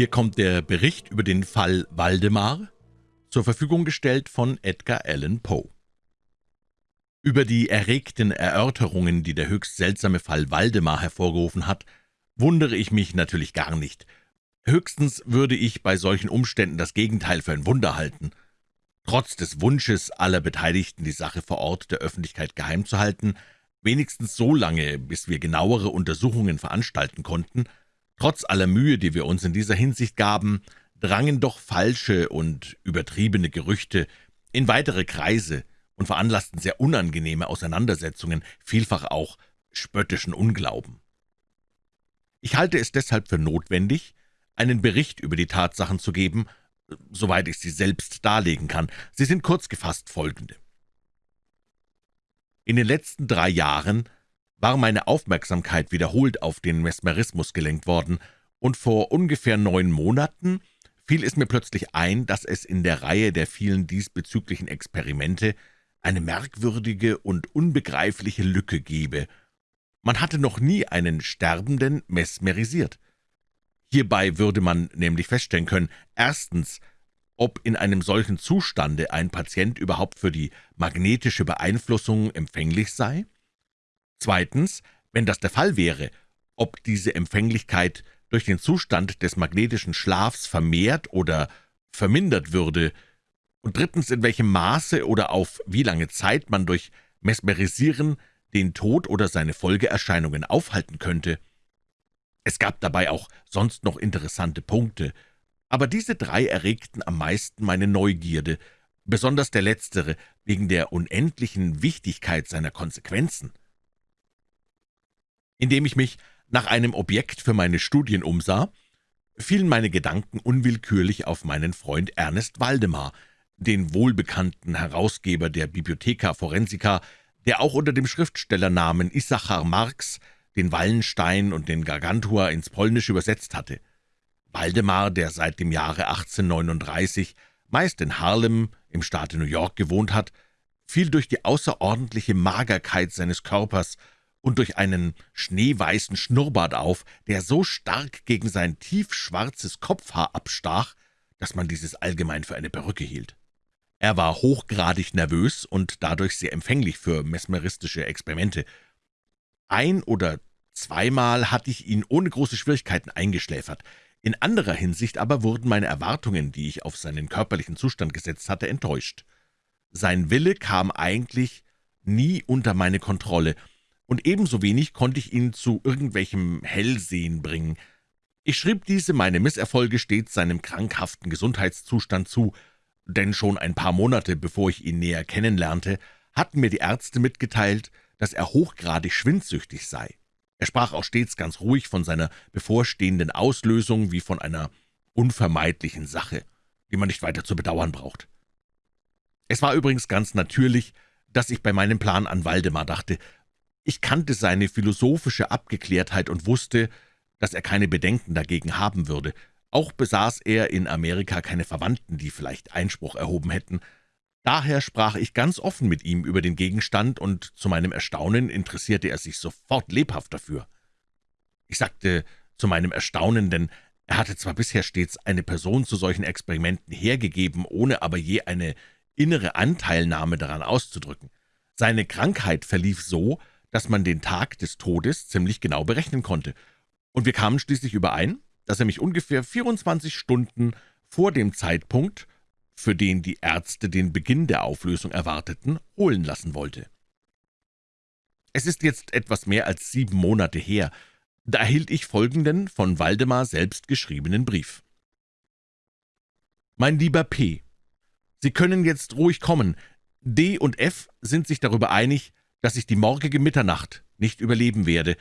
Hier kommt der Bericht über den Fall Waldemar, zur Verfügung gestellt von Edgar Allan Poe. Über die erregten Erörterungen, die der höchst seltsame Fall Waldemar hervorgerufen hat, wundere ich mich natürlich gar nicht. Höchstens würde ich bei solchen Umständen das Gegenteil für ein Wunder halten. Trotz des Wunsches aller Beteiligten, die Sache vor Ort der Öffentlichkeit geheim zu halten, wenigstens so lange, bis wir genauere Untersuchungen veranstalten konnten, Trotz aller Mühe, die wir uns in dieser Hinsicht gaben, drangen doch falsche und übertriebene Gerüchte in weitere Kreise und veranlassten sehr unangenehme Auseinandersetzungen, vielfach auch spöttischen Unglauben. Ich halte es deshalb für notwendig, einen Bericht über die Tatsachen zu geben, soweit ich sie selbst darlegen kann. Sie sind kurz gefasst folgende. In den letzten drei Jahren war meine Aufmerksamkeit wiederholt auf den Mesmerismus gelenkt worden, und vor ungefähr neun Monaten fiel es mir plötzlich ein, dass es in der Reihe der vielen diesbezüglichen Experimente eine merkwürdige und unbegreifliche Lücke gebe. Man hatte noch nie einen Sterbenden mesmerisiert. Hierbei würde man nämlich feststellen können, erstens, ob in einem solchen Zustande ein Patient überhaupt für die magnetische Beeinflussung empfänglich sei, Zweitens, wenn das der Fall wäre, ob diese Empfänglichkeit durch den Zustand des magnetischen Schlafs vermehrt oder vermindert würde, und drittens, in welchem Maße oder auf wie lange Zeit man durch Mesmerisieren den Tod oder seine Folgeerscheinungen aufhalten könnte. Es gab dabei auch sonst noch interessante Punkte, aber diese drei erregten am meisten meine Neugierde, besonders der letztere, wegen der unendlichen Wichtigkeit seiner Konsequenzen. Indem ich mich nach einem Objekt für meine Studien umsah, fielen meine Gedanken unwillkürlich auf meinen Freund Ernest Waldemar, den wohlbekannten Herausgeber der Bibliotheca Forensica, der auch unter dem Schriftstellernamen Issachar Marx den Wallenstein und den Gargantua ins Polnische übersetzt hatte. Waldemar, der seit dem Jahre 1839 meist in Harlem im Staate New York gewohnt hat, fiel durch die außerordentliche Magerkeit seines Körpers und durch einen schneeweißen Schnurrbart auf, der so stark gegen sein tiefschwarzes Kopfhaar abstach, dass man dieses allgemein für eine Perücke hielt. Er war hochgradig nervös und dadurch sehr empfänglich für mesmeristische Experimente. Ein oder zweimal hatte ich ihn ohne große Schwierigkeiten eingeschläfert. In anderer Hinsicht aber wurden meine Erwartungen, die ich auf seinen körperlichen Zustand gesetzt hatte, enttäuscht. Sein Wille kam eigentlich nie unter meine Kontrolle, und ebenso wenig konnte ich ihn zu irgendwelchem Hellsehen bringen. Ich schrieb diese meine Misserfolge stets seinem krankhaften Gesundheitszustand zu, denn schon ein paar Monate, bevor ich ihn näher kennenlernte, hatten mir die Ärzte mitgeteilt, dass er hochgradig schwindsüchtig sei. Er sprach auch stets ganz ruhig von seiner bevorstehenden Auslösung wie von einer unvermeidlichen Sache, die man nicht weiter zu bedauern braucht. Es war übrigens ganz natürlich, dass ich bei meinem Plan an Waldemar dachte, ich kannte seine philosophische Abgeklärtheit und wusste, dass er keine Bedenken dagegen haben würde. Auch besaß er in Amerika keine Verwandten, die vielleicht Einspruch erhoben hätten. Daher sprach ich ganz offen mit ihm über den Gegenstand, und zu meinem Erstaunen interessierte er sich sofort lebhaft dafür. Ich sagte zu meinem Erstaunen, denn er hatte zwar bisher stets eine Person zu solchen Experimenten hergegeben, ohne aber je eine innere Anteilnahme daran auszudrücken. Seine Krankheit verlief so, dass man den Tag des Todes ziemlich genau berechnen konnte, und wir kamen schließlich überein, dass er mich ungefähr 24 Stunden vor dem Zeitpunkt, für den die Ärzte den Beginn der Auflösung erwarteten, holen lassen wollte. Es ist jetzt etwas mehr als sieben Monate her, da erhielt ich folgenden von Waldemar selbst geschriebenen Brief. »Mein lieber P., Sie können jetzt ruhig kommen. D und F sind sich darüber einig, dass ich die morgige Mitternacht nicht überleben werde,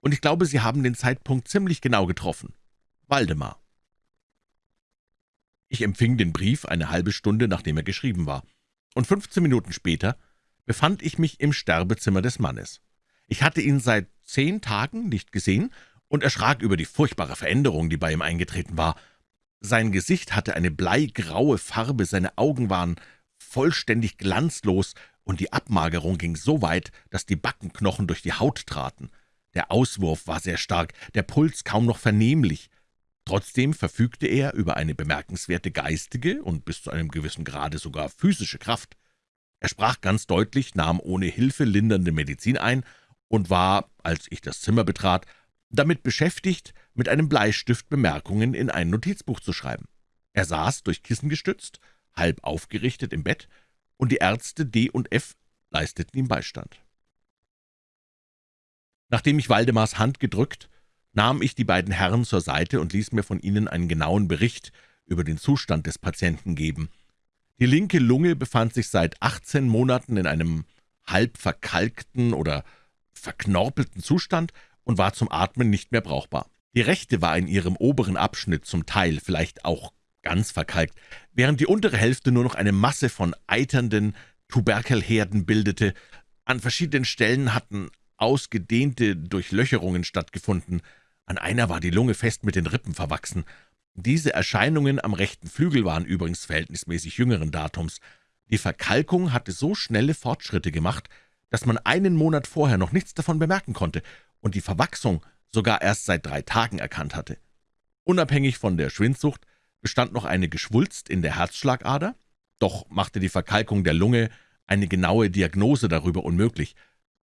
und ich glaube, Sie haben den Zeitpunkt ziemlich genau getroffen. Waldemar. Ich empfing den Brief eine halbe Stunde, nachdem er geschrieben war, und 15 Minuten später befand ich mich im Sterbezimmer des Mannes. Ich hatte ihn seit zehn Tagen nicht gesehen und erschrak über die furchtbare Veränderung, die bei ihm eingetreten war. Sein Gesicht hatte eine bleigraue Farbe, seine Augen waren vollständig glanzlos, und die Abmagerung ging so weit, dass die Backenknochen durch die Haut traten. Der Auswurf war sehr stark, der Puls kaum noch vernehmlich. Trotzdem verfügte er über eine bemerkenswerte geistige und bis zu einem gewissen Grade sogar physische Kraft. Er sprach ganz deutlich, nahm ohne Hilfe lindernde Medizin ein und war, als ich das Zimmer betrat, damit beschäftigt, mit einem Bleistift Bemerkungen in ein Notizbuch zu schreiben. Er saß, durch Kissen gestützt, halb aufgerichtet im Bett, und die Ärzte D und F leisteten ihm Beistand. Nachdem ich Waldemars Hand gedrückt, nahm ich die beiden Herren zur Seite und ließ mir von ihnen einen genauen Bericht über den Zustand des Patienten geben – die linke Lunge befand sich seit 18 Monaten in einem halb verkalkten oder verknorpelten Zustand und war zum Atmen nicht mehr brauchbar. Die rechte war in ihrem oberen Abschnitt zum Teil vielleicht auch ganz verkalkt, während die untere Hälfte nur noch eine Masse von eiternden Tuberkelherden bildete. An verschiedenen Stellen hatten ausgedehnte Durchlöcherungen stattgefunden. An einer war die Lunge fest mit den Rippen verwachsen. Diese Erscheinungen am rechten Flügel waren übrigens verhältnismäßig jüngeren Datums. Die Verkalkung hatte so schnelle Fortschritte gemacht, dass man einen Monat vorher noch nichts davon bemerken konnte und die Verwachsung sogar erst seit drei Tagen erkannt hatte. Unabhängig von der Schwindsucht bestand noch eine Geschwulst in der Herzschlagader, doch machte die Verkalkung der Lunge eine genaue Diagnose darüber unmöglich.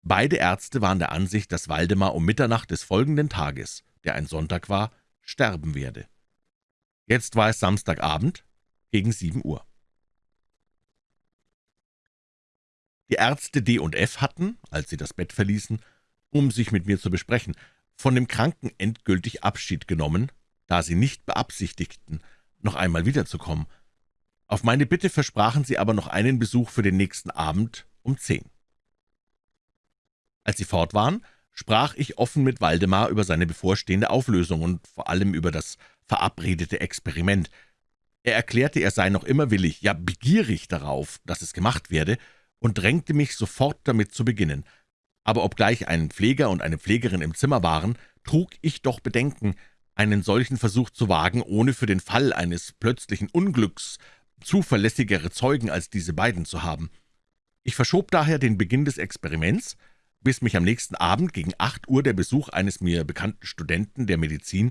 Beide Ärzte waren der Ansicht, dass Waldemar um Mitternacht des folgenden Tages, der ein Sonntag war, sterben werde. Jetzt war es Samstagabend gegen sieben Uhr. Die Ärzte D und F hatten, als sie das Bett verließen, um sich mit mir zu besprechen, von dem Kranken endgültig Abschied genommen, da sie nicht beabsichtigten, noch einmal wiederzukommen. Auf meine Bitte versprachen sie aber noch einen Besuch für den nächsten Abend um zehn. Als sie fort waren, sprach ich offen mit Waldemar über seine bevorstehende Auflösung und vor allem über das verabredete Experiment. Er erklärte, er sei noch immer willig, ja begierig darauf, dass es gemacht werde, und drängte mich sofort damit zu beginnen. Aber obgleich ein Pfleger und eine Pflegerin im Zimmer waren, trug ich doch Bedenken, einen solchen Versuch zu wagen, ohne für den Fall eines plötzlichen Unglücks zuverlässigere Zeugen als diese beiden zu haben. Ich verschob daher den Beginn des Experiments, bis mich am nächsten Abend gegen acht Uhr der Besuch eines mir bekannten Studenten der Medizin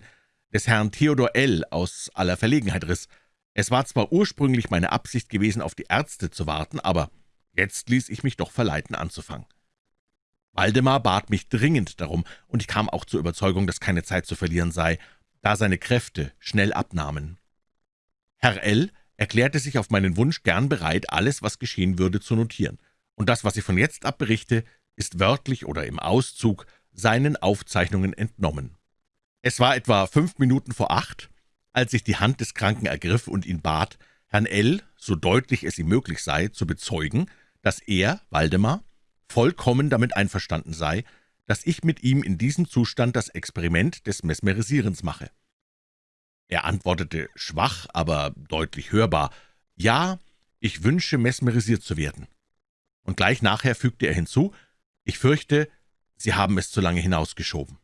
des Herrn Theodor L. aus aller Verlegenheit riss. Es war zwar ursprünglich meine Absicht gewesen, auf die Ärzte zu warten, aber jetzt ließ ich mich doch verleiten, anzufangen. Waldemar bat mich dringend darum, und ich kam auch zur Überzeugung, dass keine Zeit zu verlieren sei, da seine Kräfte schnell abnahmen. Herr L. erklärte sich auf meinen Wunsch gern bereit, alles, was geschehen würde, zu notieren, und das, was ich von jetzt ab berichte, ist wörtlich oder im Auszug seinen Aufzeichnungen entnommen. Es war etwa fünf Minuten vor acht, als ich die Hand des Kranken ergriff und ihn bat, Herrn L., so deutlich es ihm möglich sei, zu bezeugen, dass er, Waldemar, vollkommen damit einverstanden sei, dass ich mit ihm in diesem Zustand das Experiment des Mesmerisierens mache. Er antwortete schwach, aber deutlich hörbar, »Ja, ich wünsche, mesmerisiert zu werden.« Und gleich nachher fügte er hinzu, »Ich fürchte, Sie haben es zu lange hinausgeschoben.«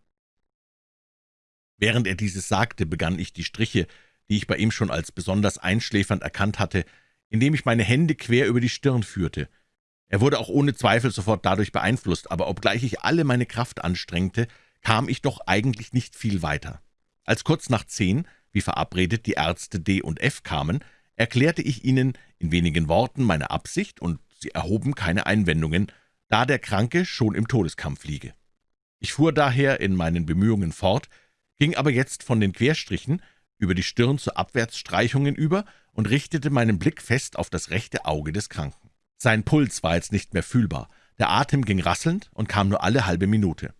Während er dieses sagte, begann ich die Striche, die ich bei ihm schon als besonders einschläfernd erkannt hatte, indem ich meine Hände quer über die Stirn führte. Er wurde auch ohne Zweifel sofort dadurch beeinflusst, aber obgleich ich alle meine Kraft anstrengte, kam ich doch eigentlich nicht viel weiter. Als kurz nach zehn, wie verabredet, die Ärzte D und F kamen, erklärte ich ihnen in wenigen Worten meine Absicht, und sie erhoben keine Einwendungen, da der Kranke schon im Todeskampf liege. Ich fuhr daher in meinen Bemühungen fort, ging aber jetzt von den Querstrichen über die Stirn zu Abwärtsstreichungen über und richtete meinen Blick fest auf das rechte Auge des Kranken. Sein Puls war jetzt nicht mehr fühlbar, der Atem ging rasselnd und kam nur alle halbe Minute.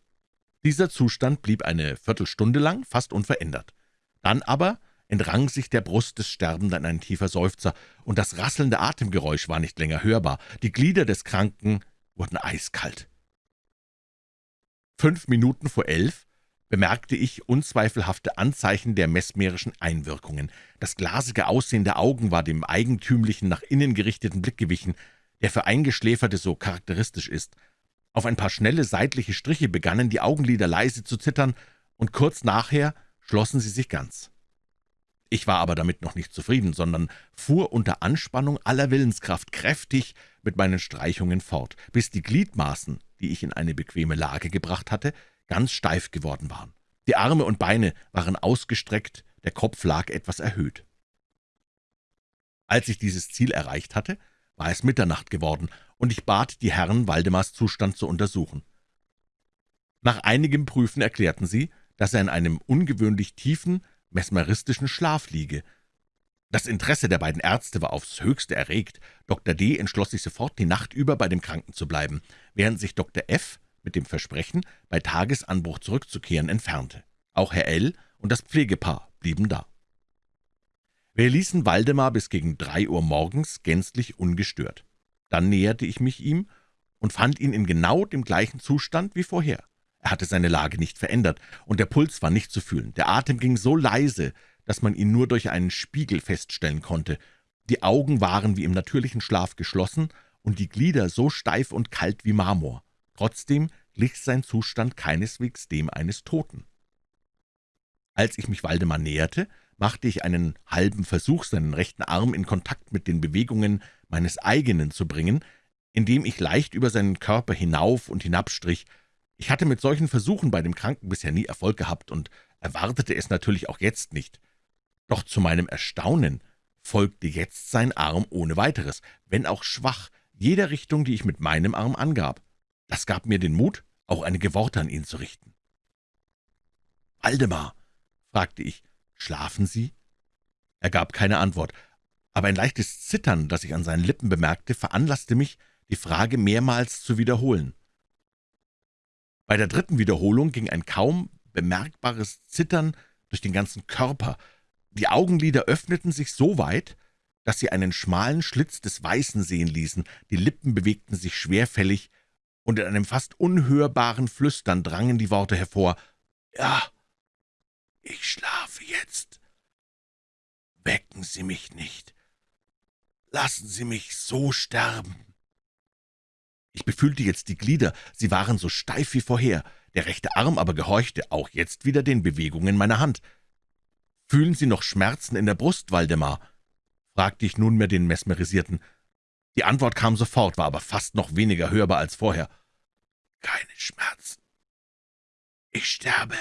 Dieser Zustand blieb eine Viertelstunde lang fast unverändert. Dann aber entrang sich der Brust des Sterbenden ein tiefer Seufzer, und das rasselnde Atemgeräusch war nicht länger hörbar. Die Glieder des Kranken wurden eiskalt. Fünf Minuten vor elf bemerkte ich unzweifelhafte Anzeichen der mesmerischen Einwirkungen. Das glasige Aussehen der Augen war dem eigentümlichen, nach innen gerichteten Blick gewichen, der für Eingeschläferte so charakteristisch ist. Auf ein paar schnelle seitliche Striche begannen die Augenlider leise zu zittern, und kurz nachher schlossen sie sich ganz. Ich war aber damit noch nicht zufrieden, sondern fuhr unter Anspannung aller Willenskraft kräftig mit meinen Streichungen fort, bis die Gliedmaßen, die ich in eine bequeme Lage gebracht hatte, ganz steif geworden waren. Die Arme und Beine waren ausgestreckt der Kopf lag etwas erhöht. Als ich dieses Ziel erreicht hatte, war es Mitternacht geworden, und ich bat die Herren, Waldemars Zustand zu untersuchen. Nach einigem Prüfen erklärten sie, dass er in einem ungewöhnlich tiefen, mesmeristischen Schlaf liege. Das Interesse der beiden Ärzte war aufs Höchste erregt. Dr. D. entschloss sich sofort, die Nacht über bei dem Kranken zu bleiben, während sich Dr. F. mit dem Versprechen, bei Tagesanbruch zurückzukehren, entfernte. Auch Herr L. und das Pflegepaar blieben da. Wir ließen Waldemar bis gegen drei Uhr morgens gänzlich ungestört. Dann näherte ich mich ihm und fand ihn in genau dem gleichen Zustand wie vorher. Er hatte seine Lage nicht verändert, und der Puls war nicht zu fühlen. Der Atem ging so leise, dass man ihn nur durch einen Spiegel feststellen konnte. Die Augen waren wie im natürlichen Schlaf geschlossen und die Glieder so steif und kalt wie Marmor. Trotzdem glich sein Zustand keineswegs dem eines Toten. Als ich mich Waldemar näherte, machte ich einen halben Versuch, seinen rechten Arm in Kontakt mit den Bewegungen meines eigenen zu bringen, indem ich leicht über seinen Körper hinauf und hinabstrich. Ich hatte mit solchen Versuchen bei dem Kranken bisher nie Erfolg gehabt und erwartete es natürlich auch jetzt nicht. Doch zu meinem Erstaunen folgte jetzt sein Arm ohne weiteres, wenn auch schwach, jeder Richtung, die ich mit meinem Arm angab. Das gab mir den Mut, auch einige Worte an ihn zu richten. »Waldemar«, fragte ich, »schlafen Sie?« Er gab keine Antwort, aber ein leichtes Zittern, das ich an seinen Lippen bemerkte, veranlasste mich, die Frage mehrmals zu wiederholen. Bei der dritten Wiederholung ging ein kaum bemerkbares Zittern durch den ganzen Körper. Die Augenlider öffneten sich so weit, dass sie einen schmalen Schlitz des Weißen sehen ließen, die Lippen bewegten sich schwerfällig, und in einem fast unhörbaren Flüstern drangen die Worte hervor, »Ja, ich schlafe jetzt. Wecken Sie mich nicht. Lassen Sie mich so sterben.« Ich befühlte jetzt die Glieder, sie waren so steif wie vorher, der rechte Arm aber gehorchte auch jetzt wieder den Bewegungen meiner Hand. »Fühlen Sie noch Schmerzen in der Brust, Waldemar?« fragte ich nunmehr den Mesmerisierten. Die Antwort kam sofort, war aber fast noch weniger hörbar als vorher. »Keine Schmerzen. Ich sterbe.«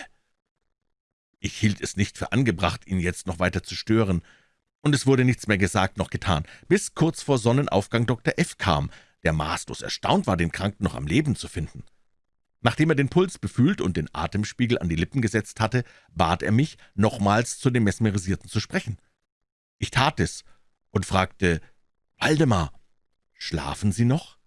Ich hielt es nicht für angebracht, ihn jetzt noch weiter zu stören, und es wurde nichts mehr gesagt noch getan, bis kurz vor Sonnenaufgang Dr. F. kam, der maßlos erstaunt war, den Kranken noch am Leben zu finden. Nachdem er den Puls befühlt und den Atemspiegel an die Lippen gesetzt hatte, bat er mich, nochmals zu dem Mesmerisierten zu sprechen. Ich tat es und fragte, »Waldemar, schlafen Sie noch?«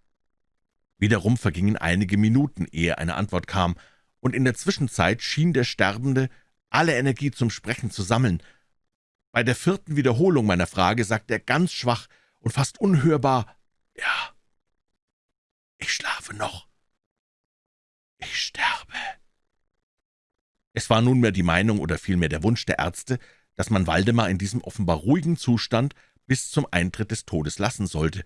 Wiederum vergingen einige Minuten, ehe eine Antwort kam, und in der Zwischenzeit schien der Sterbende alle Energie zum Sprechen zu sammeln. Bei der vierten Wiederholung meiner Frage sagte er ganz schwach und fast unhörbar, »Ja, ich schlafe noch.« »Ich sterbe.« Es war nunmehr die Meinung oder vielmehr der Wunsch der Ärzte, dass man Waldemar in diesem offenbar ruhigen Zustand bis zum Eintritt des Todes lassen sollte,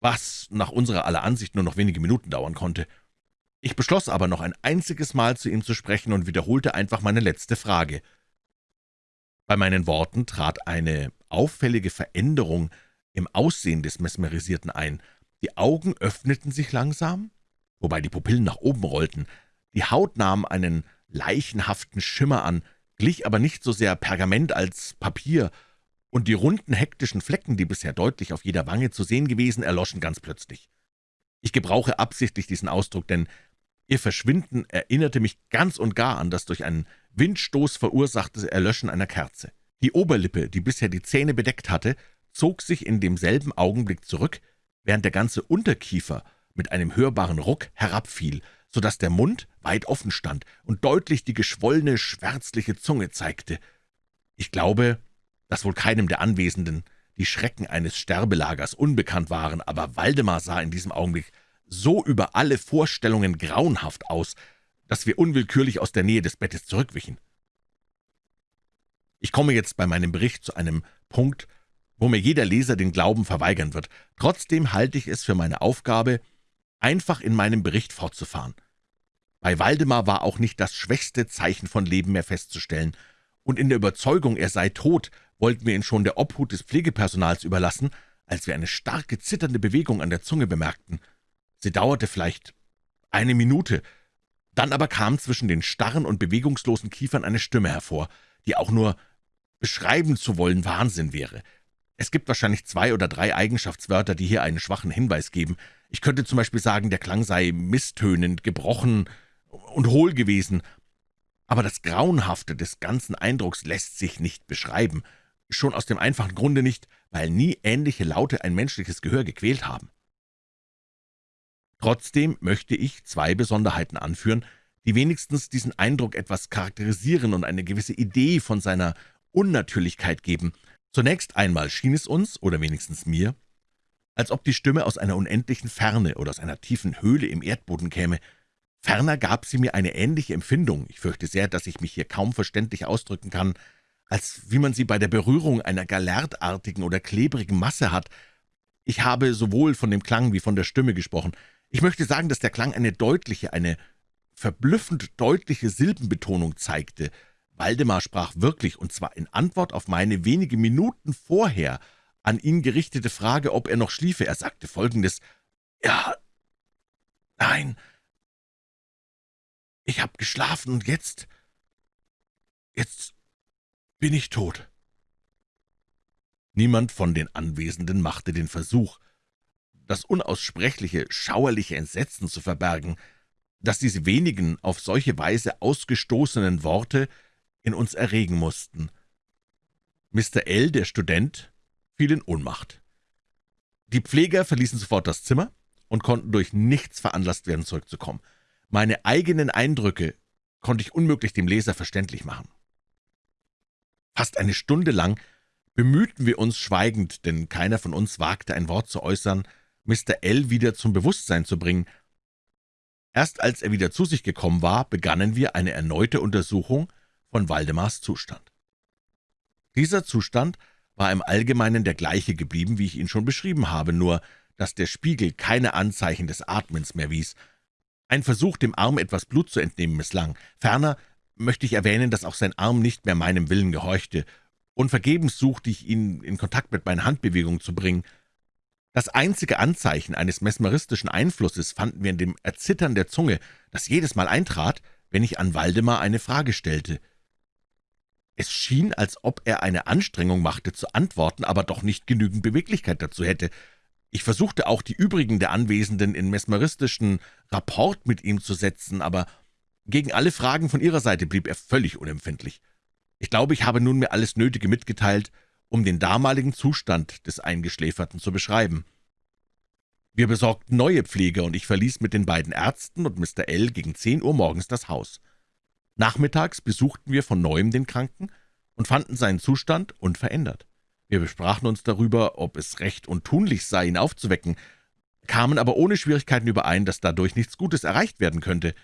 was nach unserer aller Ansicht nur noch wenige Minuten dauern konnte. Ich beschloss aber noch ein einziges Mal zu ihm zu sprechen und wiederholte einfach meine letzte Frage. Bei meinen Worten trat eine auffällige Veränderung im Aussehen des Mesmerisierten ein. Die Augen öffneten sich langsam, wobei die Pupillen nach oben rollten. Die Haut nahm einen leichenhaften Schimmer an, glich aber nicht so sehr Pergament als Papier, und die runden, hektischen Flecken, die bisher deutlich auf jeder Wange zu sehen gewesen, erloschen ganz plötzlich. Ich gebrauche absichtlich diesen Ausdruck, denn ihr Verschwinden erinnerte mich ganz und gar an das durch einen Windstoß verursachte Erlöschen einer Kerze. Die Oberlippe, die bisher die Zähne bedeckt hatte, zog sich in demselben Augenblick zurück, während der ganze Unterkiefer mit einem hörbaren Ruck herabfiel, so dass der Mund weit offen stand und deutlich die geschwollene, schwärzliche Zunge zeigte. Ich glaube, dass wohl keinem der Anwesenden die Schrecken eines Sterbelagers unbekannt waren, aber Waldemar sah in diesem Augenblick so über alle Vorstellungen grauenhaft aus, dass wir unwillkürlich aus der Nähe des Bettes zurückwichen. Ich komme jetzt bei meinem Bericht zu einem Punkt, wo mir jeder Leser den Glauben verweigern wird. Trotzdem halte ich es für meine Aufgabe, einfach in meinem Bericht fortzufahren. Bei Waldemar war auch nicht das schwächste Zeichen von Leben mehr festzustellen, und in der Überzeugung, er sei tot, wollten wir ihn schon der Obhut des Pflegepersonals überlassen, als wir eine starke, zitternde Bewegung an der Zunge bemerkten. Sie dauerte vielleicht eine Minute, dann aber kam zwischen den starren und bewegungslosen Kiefern eine Stimme hervor, die auch nur beschreiben zu wollen Wahnsinn wäre. Es gibt wahrscheinlich zwei oder drei Eigenschaftswörter, die hier einen schwachen Hinweis geben. Ich könnte zum Beispiel sagen, der Klang sei misstönend, gebrochen und hohl gewesen. Aber das Grauenhafte des ganzen Eindrucks lässt sich nicht beschreiben, schon aus dem einfachen Grunde nicht, weil nie ähnliche Laute ein menschliches Gehör gequält haben. Trotzdem möchte ich zwei Besonderheiten anführen, die wenigstens diesen Eindruck etwas charakterisieren und eine gewisse Idee von seiner Unnatürlichkeit geben. Zunächst einmal schien es uns, oder wenigstens mir, als ob die Stimme aus einer unendlichen Ferne oder aus einer tiefen Höhle im Erdboden käme. Ferner gab sie mir eine ähnliche Empfindung, ich fürchte sehr, dass ich mich hier kaum verständlich ausdrücken kann, als wie man sie bei der Berührung einer galertartigen oder klebrigen Masse hat. Ich habe sowohl von dem Klang wie von der Stimme gesprochen. Ich möchte sagen, dass der Klang eine deutliche, eine verblüffend deutliche Silbenbetonung zeigte. Waldemar sprach wirklich, und zwar in Antwort auf meine wenige Minuten vorher an ihn gerichtete Frage, ob er noch schliefe. Er sagte Folgendes, »Ja, nein, ich habe geschlafen und jetzt, jetzt bin ich tot.« Niemand von den Anwesenden machte den Versuch, das unaussprechliche, schauerliche Entsetzen zu verbergen, dass diese wenigen auf solche Weise ausgestoßenen Worte in uns erregen mussten. Mr. L., der Student, fiel in Ohnmacht. Die Pfleger verließen sofort das Zimmer und konnten durch nichts veranlasst werden, zurückzukommen. Meine eigenen Eindrücke konnte ich unmöglich dem Leser verständlich machen. Fast eine Stunde lang bemühten wir uns schweigend, denn keiner von uns wagte ein Wort zu äußern, Mr. L. wieder zum Bewusstsein zu bringen, Erst als er wieder zu sich gekommen war, begannen wir eine erneute Untersuchung von Waldemars Zustand. Dieser Zustand war im Allgemeinen der gleiche geblieben, wie ich ihn schon beschrieben habe, nur dass der Spiegel keine Anzeichen des Atmens mehr wies. Ein Versuch, dem Arm etwas Blut zu entnehmen, misslang. Ferner möchte ich erwähnen, dass auch sein Arm nicht mehr meinem Willen gehorchte, und vergebens suchte ich ihn in Kontakt mit meinen Handbewegungen zu bringen. Das einzige Anzeichen eines mesmeristischen Einflusses fanden wir in dem Erzittern der Zunge, das jedes Mal eintrat, wenn ich an Waldemar eine Frage stellte. Es schien, als ob er eine Anstrengung machte zu antworten, aber doch nicht genügend Beweglichkeit dazu hätte. Ich versuchte auch, die übrigen der Anwesenden in mesmeristischen Rapport mit ihm zu setzen, aber gegen alle Fragen von ihrer Seite blieb er völlig unempfindlich. Ich glaube, ich habe nunmehr alles Nötige mitgeteilt, um den damaligen Zustand des Eingeschläferten zu beschreiben. Wir besorgten neue Pfleger, und ich verließ mit den beiden Ärzten und Mr. L. gegen zehn Uhr morgens das Haus. Nachmittags besuchten wir von Neuem den Kranken und fanden seinen Zustand unverändert. Wir besprachen uns darüber, ob es recht und tunlich sei, ihn aufzuwecken, kamen aber ohne Schwierigkeiten überein, dass dadurch nichts Gutes erreicht werden könnte.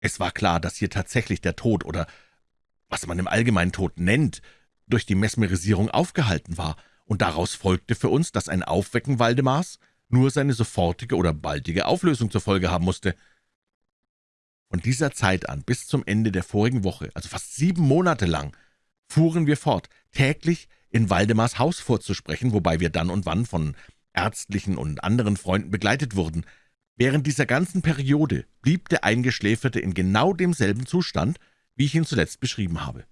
Es war klar, dass hier tatsächlich der Tod oder was man im Allgemeinen Tod nennt, durch die Mesmerisierung aufgehalten war, und daraus folgte für uns, dass ein Aufwecken Waldemars nur seine sofortige oder baldige Auflösung zur Folge haben musste. Von dieser Zeit an bis zum Ende der vorigen Woche, also fast sieben Monate lang, fuhren wir fort, täglich in Waldemars Haus vorzusprechen, wobei wir dann und wann von ärztlichen und anderen Freunden begleitet wurden. Während dieser ganzen Periode blieb der Eingeschläferte in genau demselben Zustand, wie ich ihn zuletzt beschrieben habe.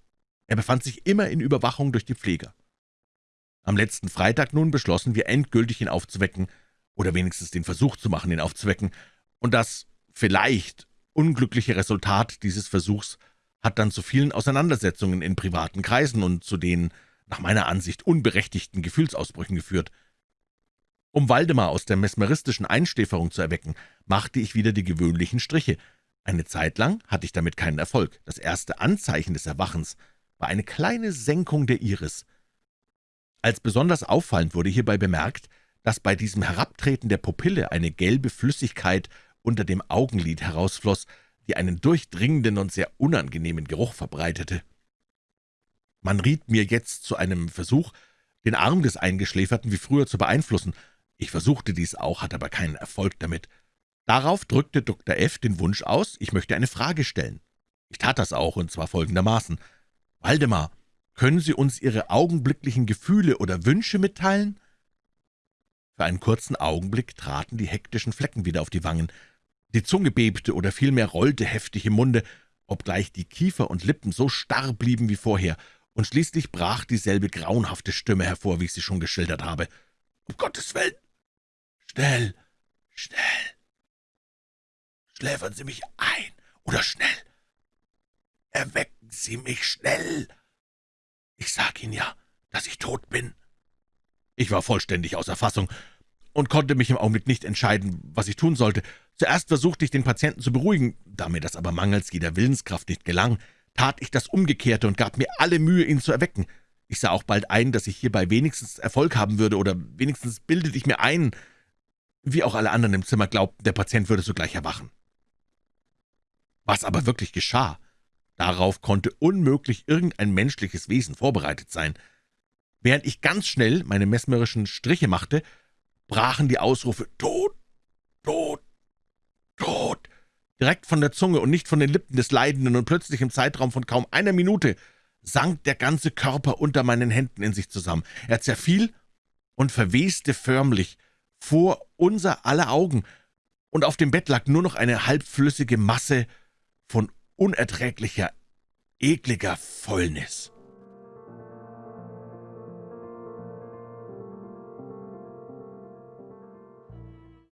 Er befand sich immer in Überwachung durch die Pfleger. Am letzten Freitag nun beschlossen wir endgültig, ihn aufzuwecken, oder wenigstens den Versuch zu machen, ihn aufzuwecken, und das vielleicht unglückliche Resultat dieses Versuchs hat dann zu vielen Auseinandersetzungen in privaten Kreisen und zu den, nach meiner Ansicht, unberechtigten Gefühlsausbrüchen geführt. Um Waldemar aus der mesmeristischen Einschläferung zu erwecken, machte ich wieder die gewöhnlichen Striche. Eine Zeit lang hatte ich damit keinen Erfolg. Das erste Anzeichen des Erwachens war eine kleine Senkung der Iris. Als besonders auffallend wurde hierbei bemerkt, dass bei diesem Herabtreten der Pupille eine gelbe Flüssigkeit unter dem Augenlid herausfloss, die einen durchdringenden und sehr unangenehmen Geruch verbreitete. Man riet mir jetzt zu einem Versuch, den Arm des Eingeschläferten wie früher zu beeinflussen. Ich versuchte dies auch, hatte aber keinen Erfolg damit. Darauf drückte Dr. F. den Wunsch aus, ich möchte eine Frage stellen. Ich tat das auch, und zwar folgendermaßen. »Waldemar, können Sie uns Ihre augenblicklichen Gefühle oder Wünsche mitteilen?« Für einen kurzen Augenblick traten die hektischen Flecken wieder auf die Wangen. Die Zunge bebte oder vielmehr rollte heftig im Munde, obgleich die Kiefer und Lippen so starr blieben wie vorher, und schließlich brach dieselbe grauenhafte Stimme hervor, wie ich sie schon geschildert habe. »Um Gottes Willen! Schnell, schnell! Schläfern Sie mich ein, oder schnell! Erwecken Sie mich schnell! Ich sag Ihnen ja, dass ich tot bin!« Ich war vollständig außer Fassung und konnte mich im Augenblick nicht entscheiden, was ich tun sollte. Zuerst versuchte ich, den Patienten zu beruhigen, da mir das aber mangels jeder Willenskraft nicht gelang, tat ich das Umgekehrte und gab mir alle Mühe, ihn zu erwecken. Ich sah auch bald ein, dass ich hierbei wenigstens Erfolg haben würde, oder wenigstens bildete ich mir ein, wie auch alle anderen im Zimmer glaubten, der Patient würde sogleich erwachen. Was aber wirklich geschah, darauf konnte unmöglich irgendein menschliches Wesen vorbereitet sein. Während ich ganz schnell meine mesmerischen Striche machte, brachen die Ausrufe »Tod! Tod! Tod!« direkt von der Zunge und nicht von den Lippen des Leidenden, und plötzlich im Zeitraum von kaum einer Minute sank der ganze Körper unter meinen Händen in sich zusammen. Er zerfiel und verweste förmlich vor unser aller Augen, und auf dem Bett lag nur noch eine halbflüssige Masse von unerträglicher, ekliger Fäulnis.